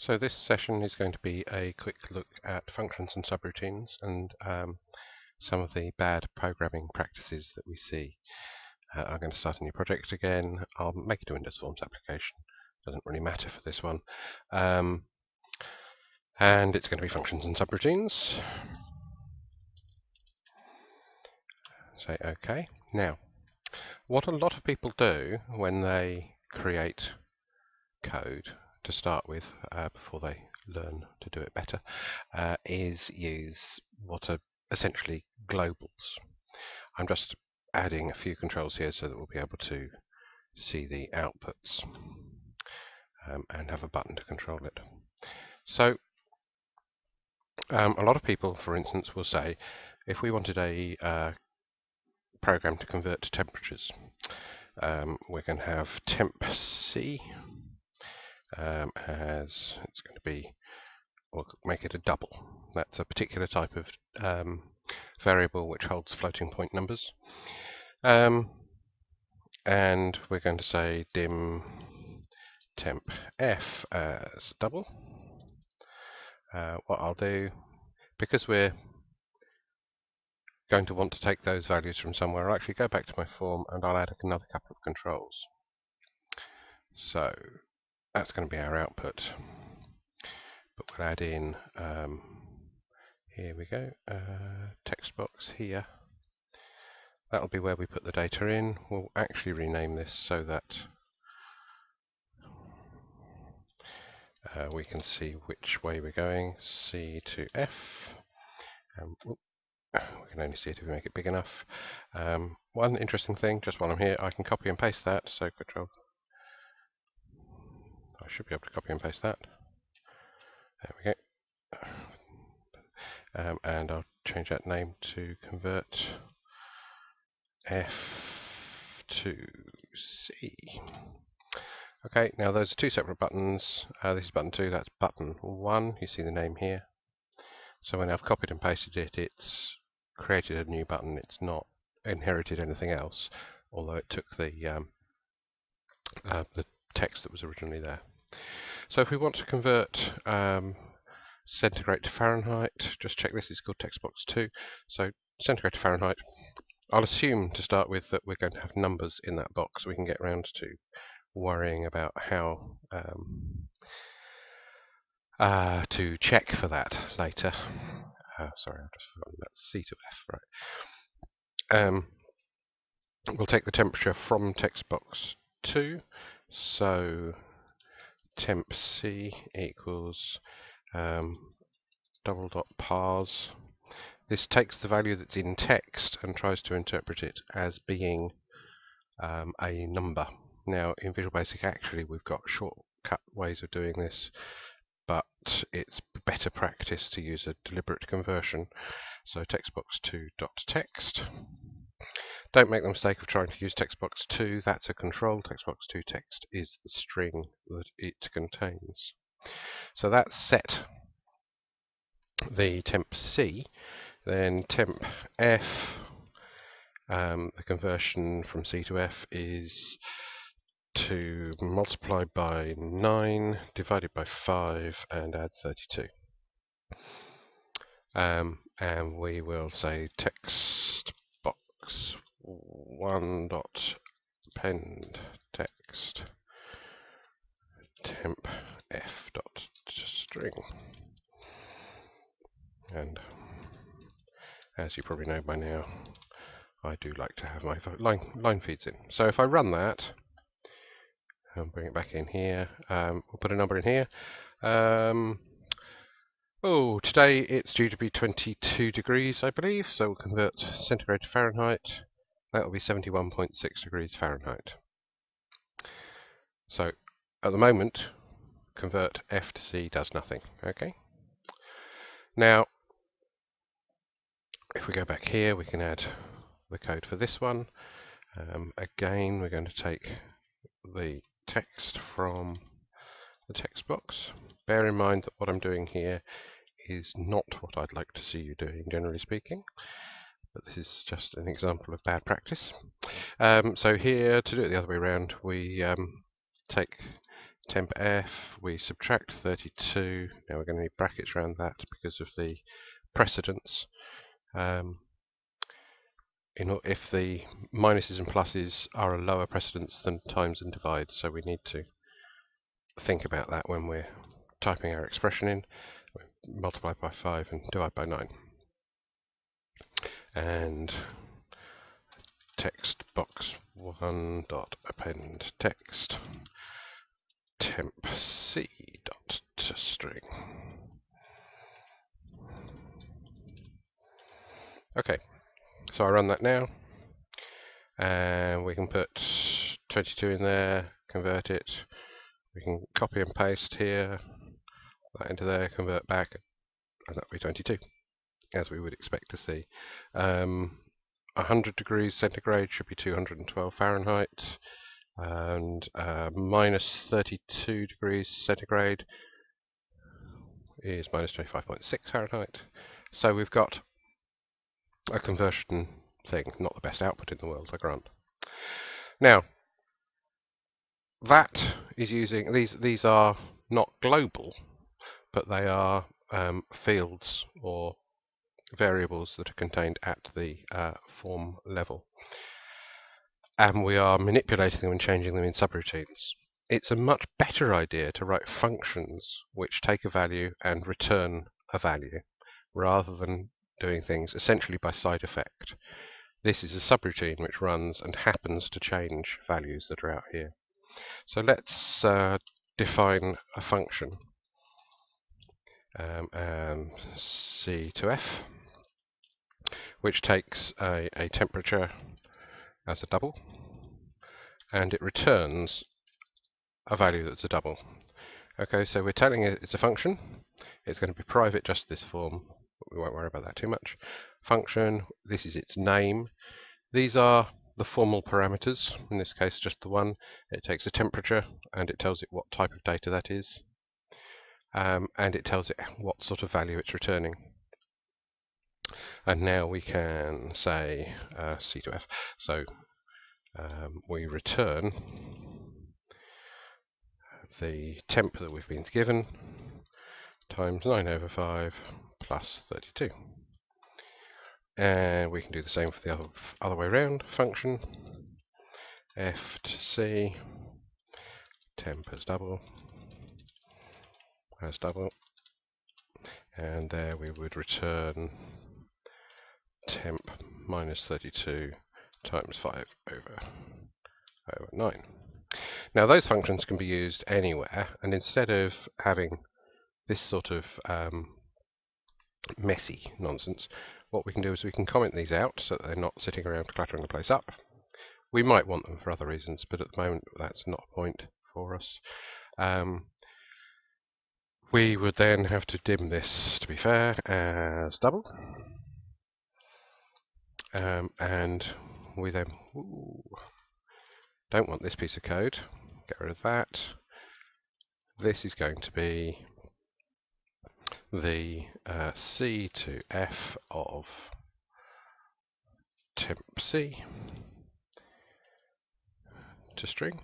So this session is going to be a quick look at functions and subroutines and um, some of the bad programming practices that we see. Uh, I'm going to start a new project again. I'll make it a Windows Forms application. Doesn't really matter for this one. Um, and it's going to be functions and subroutines. Say OK. Now, what a lot of people do when they create code to start with uh, before they learn to do it better uh, is use what are essentially globals. I'm just adding a few controls here so that we'll be able to see the outputs um, and have a button to control it. So um, a lot of people, for instance, will say if we wanted a uh, program to convert to temperatures, um, we're going to have temp C um, as it's going to be, we'll make it a double. That's a particular type of um, variable which holds floating point numbers. Um, and we're going to say dim temp f as double. Uh, what I'll do, because we're going to want to take those values from somewhere, I'll actually go back to my form and I'll add another couple of controls. So that's going to be our output. But we'll add in, um, here we go, uh, text box here. That'll be where we put the data in. We'll actually rename this so that uh, we can see which way we're going, C to F. Um, we can only see it if we make it big enough. Um, one interesting thing, just while I'm here, I can copy and paste that, so control I should be able to copy and paste that. There we go. Um, and I'll change that name to convert F to C. Okay, now those are two separate buttons. Uh, this is button 2, that's button 1. You see the name here. So when I've copied and pasted it, it's created a new button. It's not inherited anything else, although it took the um, uh, the text that was originally there. So if we want to convert um, centigrade to Fahrenheit, just check this, is called text box 2. So centigrade to Fahrenheit, I'll assume to start with that we're going to have numbers in that box. We can get around to worrying about how um, uh, to check for that later. Uh, sorry, I've just forgotten that's C to F, right. Um, we'll take the temperature from text box 2. So temp C equals um, double dot parse. This takes the value that's in text and tries to interpret it as being um, a number. Now in Visual Basic actually we've got shortcut ways of doing this but it's better practice to use a deliberate conversion. So textbox2 dot text don't make the mistake of trying to use text box 2. That's a control. Text box 2 text is the string that it contains. So that's set the temp C. Then temp F, um, the conversion from C to F is to multiply by 9, divided by 5, and add 32. Um, and we will say text box one dot append text temp f dot string. And as you probably know by now I do like to have my line, line feeds in. So if I run that and bring it back in here. Um, we'll put a number in here. Um, oh today it's due to be 22 degrees I believe so we'll convert centigrade to Fahrenheit that will be 71.6 degrees Fahrenheit. So at the moment, convert F to C does nothing. Okay. Now, if we go back here, we can add the code for this one. Um, again, we're going to take the text from the text box. Bear in mind that what I'm doing here is not what I'd like to see you doing, generally speaking but this is just an example of bad practice. Um, so here, to do it the other way around, we um, take temp F, we subtract 32. Now we're going to need brackets around that because of the precedence. Um, if the minuses and pluses are a lower precedence than times and divides, so we need to think about that when we're typing our expression in. Multiply by 5 and divide by 9. And text box 1 dot append text temp c dot to string. Okay, so I run that now, and we can put 22 in there, convert it. We can copy and paste here, that into there, convert back, and that'll be 22, as we would expect to see. Um, 100 degrees centigrade should be 212 Fahrenheit, and uh, minus 32 degrees centigrade is minus 25.6 Fahrenheit. So we've got a conversion thing, not the best output in the world, I grant. Now, that is using, these, these are not global, but they are um, fields or variables that are contained at the uh, form level. And we are manipulating them and changing them in subroutines. It's a much better idea to write functions which take a value and return a value rather than doing things essentially by side effect. This is a subroutine which runs and happens to change values that are out here. So let's uh, define a function um, and C to F which takes a, a temperature as a double and it returns a value that's a double. Okay, so we're telling it it's a function. It's going to be private just this form. We won't worry about that too much. Function, this is its name. These are the formal parameters, in this case just the one. It takes a temperature and it tells it what type of data that is. Um, and it tells it what sort of value it's returning. And now we can say uh, C to F. So um, we return the temp that we've been given times 9 over 5 plus 32. And we can do the same for the other, other way around. Function f to c, temp as double, as double, and there we would return temp minus 32 times 5 over, over 9. Now those functions can be used anywhere and instead of having this sort of um, messy nonsense, what we can do is we can comment these out so that they're not sitting around cluttering the place up. We might want them for other reasons, but at the moment that's not a point for us. Um, we would then have to dim this, to be fair, as double. Um, and we then ooh, don't want this piece of code. Get rid of that. This is going to be the uh, C to F of temp C to string.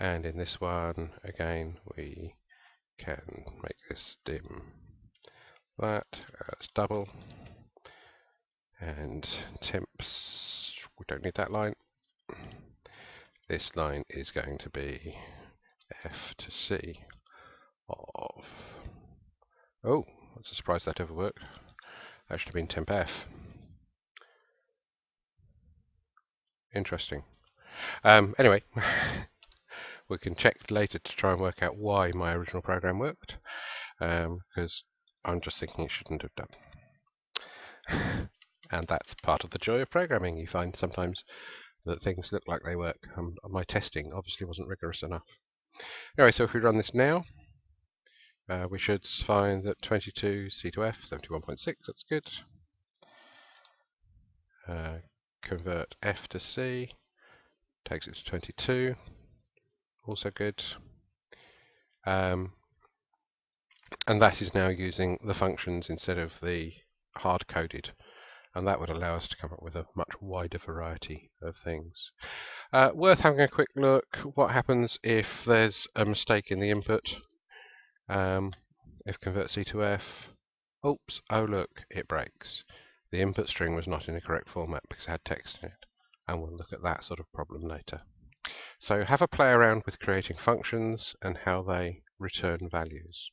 And in this one, again, we can make this dim that as double and temps. We don't need that line. This line is going to be F to C of oh that's a surprise that ever worked. That should have been temp F. Interesting. Um, anyway we can check later to try and work out why my original program worked because um, I'm just thinking it shouldn't have done. and that's part of the joy of programming. You find sometimes that things look like they work. Um, my testing obviously wasn't rigorous enough. Anyway, so if we run this now, uh, we should find that 22 C to F, 71.6, that's good. Uh, convert F to C, takes it to 22, also good. Um, and that is now using the functions instead of the hard-coded and that would allow us to come up with a much wider variety of things. Uh, worth having a quick look. What happens if there's a mistake in the input? Um, if convert C to F, oops, oh look, it breaks. The input string was not in the correct format because it had text in it. And we'll look at that sort of problem later. So have a play around with creating functions and how they return values.